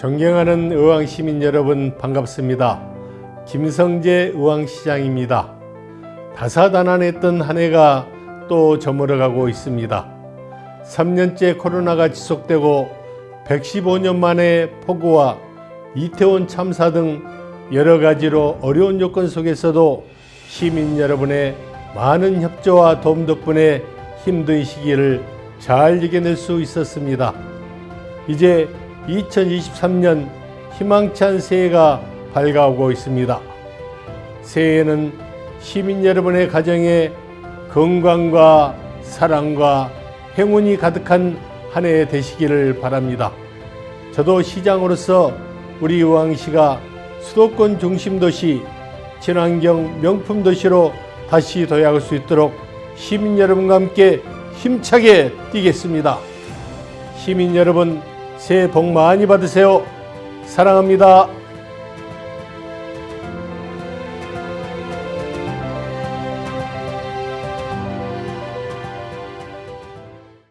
존경하는 의왕시민 여러분 반갑습니다. 김성재 의왕시장입니다. 다사다난했던 한 해가 또 저물어가고 있습니다. 3년째 코로나가 지속되고 115년 만에 폭우와 이태원 참사 등 여러 가지로 어려운 요건 속에서도 시민 여러분의 많은 협조와 도움 덕분에 힘든 시기를 잘 이겨낼 수 있었습니다. 이제 2023년 희망찬 새해가 밝아오고 있습니다. 새해에는 시민 여러분의 가정에 건강과 사랑과 행운이 가득한 한 해 되시기를 바랍니다. 저도 시장으로서 우리 의왕시가 수도권 중심 도시, 친환경 명품 도시로 다시 도약할 수 있도록 시민 여러분과 함께 힘차게 뛰겠습니다. 시민 여러분 새해 복 많이 받으세요. 사랑합니다.